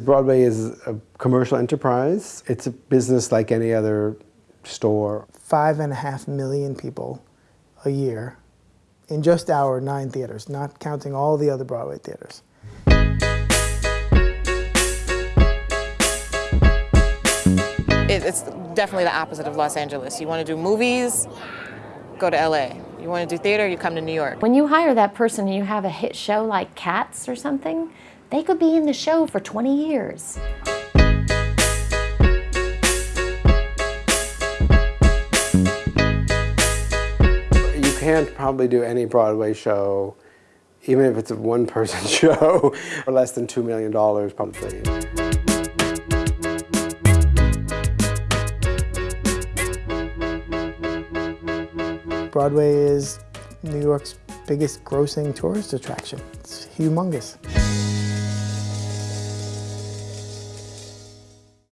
Broadway is a commercial enterprise. It's a business like any other store. Five and a half million people a year in just our nine theaters, not counting all the other Broadway theaters. it's definitely the opposite of Los Angeles. You want to do movies, go to LA. You want to do theater, you come to New York. When you hire that person and you have a hit show like Cats or something, they could be in the show for 20 years. You can't probably do any Broadway show, even if it's a one-person show, for less than $2 million probably. Broadway is New York's biggest grossing tourist attraction. It's humongous.